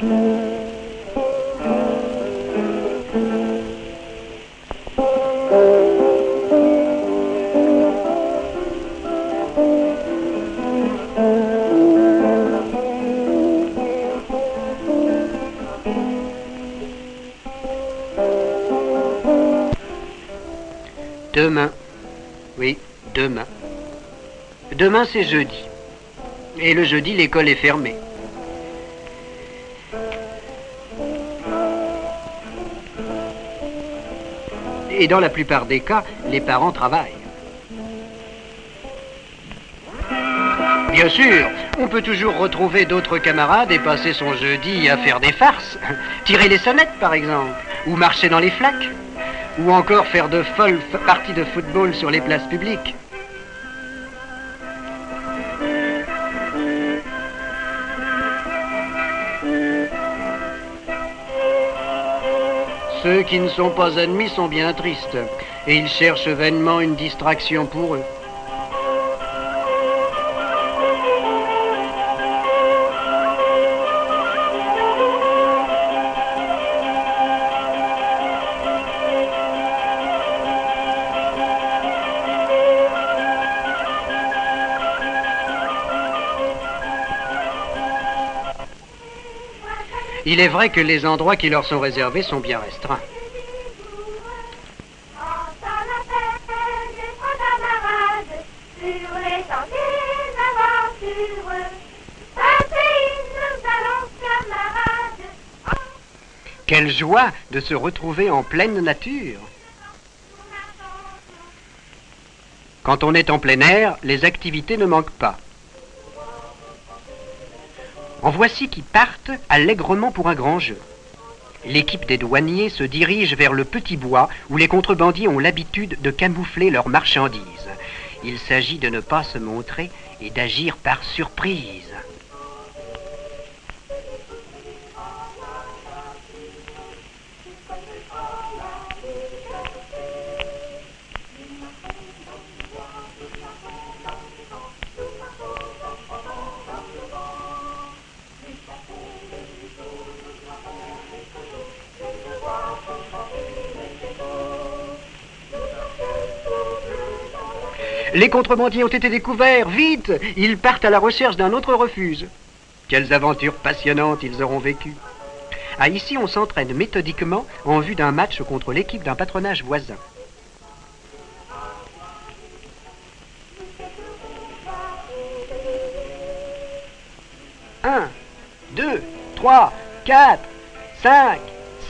Demain. Oui, demain. Demain, c'est jeudi. Et le jeudi, l'école est fermée. Et dans la plupart des cas, les parents travaillent. Bien sûr, on peut toujours retrouver d'autres camarades et passer son jeudi à faire des farces. Tirer les sonnettes, par exemple, ou marcher dans les flaques, ou encore faire de folles parties de football sur les places publiques. Ceux qui ne sont pas ennemis sont bien tristes, et ils cherchent vainement une distraction pour eux. Il est vrai que les endroits qui leur sont réservés sont bien restreints. Quelle joie de se retrouver en pleine nature. Quand on est en plein air, les activités ne manquent pas. En voici qui partent allègrement pour un grand jeu. L'équipe des douaniers se dirige vers le petit bois où les contrebandiers ont l'habitude de camoufler leurs marchandises. Il s'agit de ne pas se montrer et d'agir par surprise. Les contrebandiers ont été découverts. Vite Ils partent à la recherche d'un autre refuge. Quelles aventures passionnantes ils auront vécues. Ah, ici, on s'entraîne méthodiquement en vue d'un match contre l'équipe d'un patronage voisin. Un, deux, trois, quatre, cinq,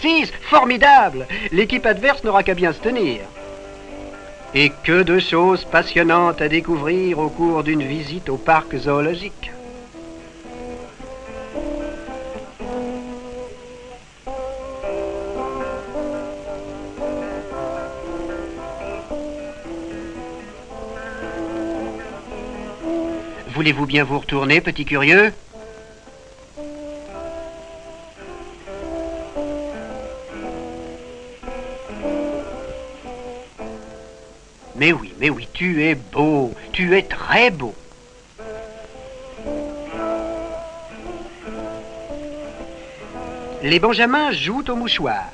six. Formidable L'équipe adverse n'aura qu'à bien se tenir. Et que de choses passionnantes à découvrir au cours d'une visite au parc zoologique. Voulez-vous bien vous retourner, petit curieux? Mais oui, mais oui, tu es beau, tu es très beau. Les Benjamins jouent au mouchoir.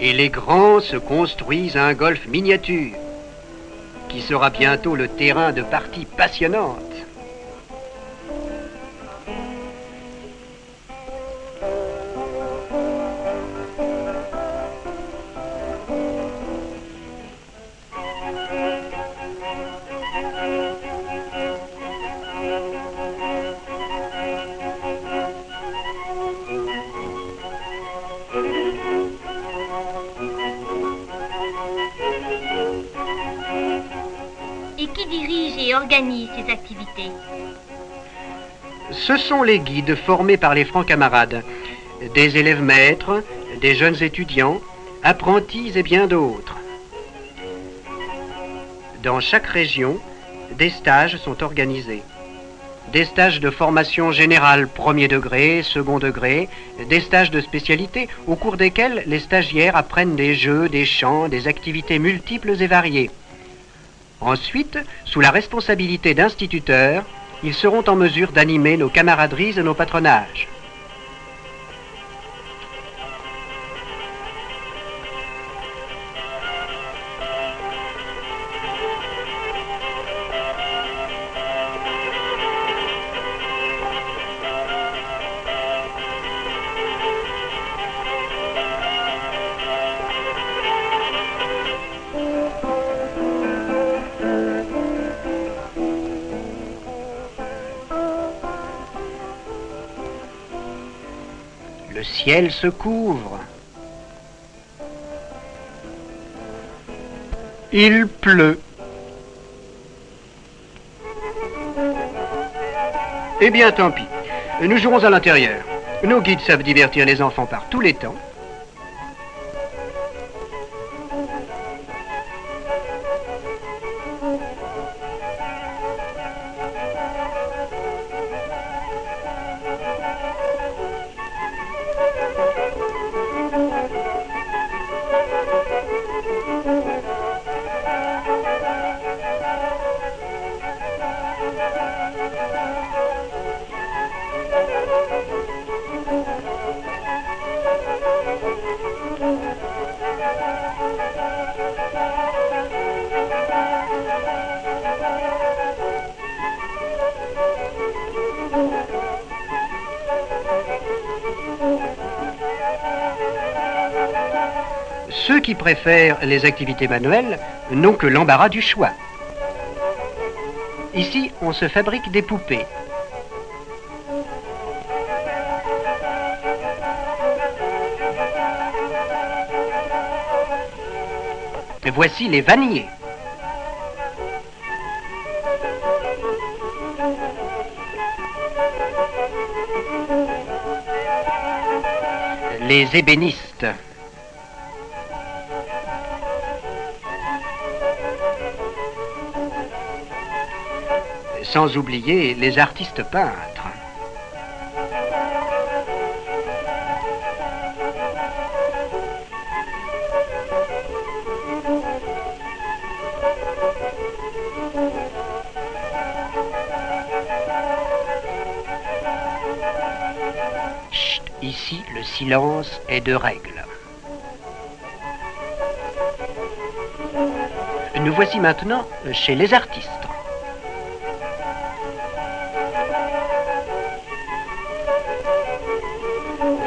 Et les grands se construisent un golf miniature, qui sera bientôt le terrain de parties passionnantes. Organise ces activités Ce sont les guides formés par les francs camarades, des élèves maîtres, des jeunes étudiants, apprentis et bien d'autres. Dans chaque région, des stages sont organisés. Des stages de formation générale, premier degré, second degré, des stages de spécialité, au cours desquels les stagiaires apprennent des jeux, des chants, des activités multiples et variées. Ensuite, sous la responsabilité d'instituteurs, ils seront en mesure d'animer nos camaraderies et nos patronages. Ciel se couvre. Il pleut. Eh bien, tant pis. Nous jouerons à l'intérieur. Nos guides savent divertir les enfants par tous les temps. Ceux qui préfèrent les activités manuelles n'ont que l'embarras du choix. Ici, on se fabrique des poupées. Voici les vanniers. Les ébénistes. Sans oublier les artistes peintres. Chut, ici, le silence est de règle. Nous voici maintenant chez les artistes.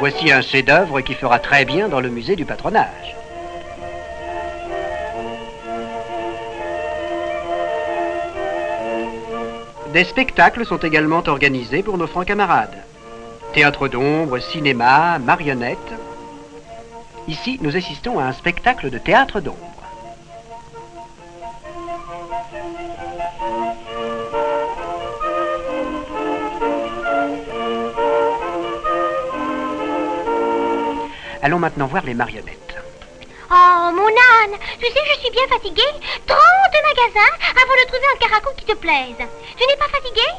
Voici un chef-d'œuvre qui fera très bien dans le musée du patronage. Des spectacles sont également organisés pour nos francs camarades. Théâtre d'ombre, cinéma, marionnettes. Ici, nous assistons à un spectacle de théâtre d'ombre. Allons maintenant voir les marionnettes. Oh, mon âne, tu sais, je suis bien fatiguée. 30 magasins avant de trouver un caracou qui te plaise. Tu n'es pas fatiguée?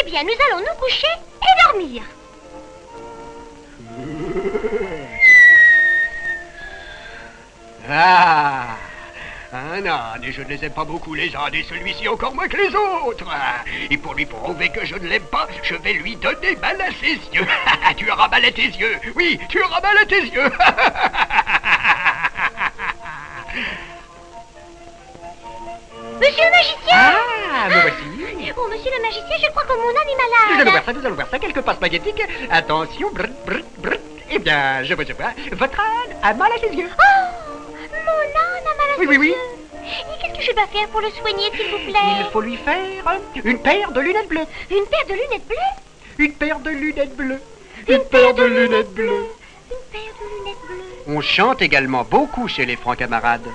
Eh bien, nous allons nous coucher et dormir. Ah un âne, et je ne les aime pas beaucoup les ânes, et celui-ci encore moins que les autres. Et pour lui prouver que je ne l'aime pas, je vais lui donner mal à ses yeux. tu auras mal à tes yeux. Oui, tu auras mal à tes yeux. Monsieur le magicien ah, me voici. Oh, monsieur le magicien, je crois que mon âne est Nous allons malade. voir ça, nous allons voir ça. Quelques pas spaghettiques. Attention, brr, brr, brr. Eh bien, je vois, je vois. Votre âne a mal à ses yeux. Oh, mon âne a mal à Oui, oui, oui. Et qu'est-ce que je dois faire pour le soigner, s'il vous Il plaît faut lui faire une paire de lunettes bleues. Une paire de lunettes bleues? Une paire de lunettes bleues. Une paire de lunettes bleues. Une paire de lunettes bleues. On chante également beaucoup chez les francs camarades.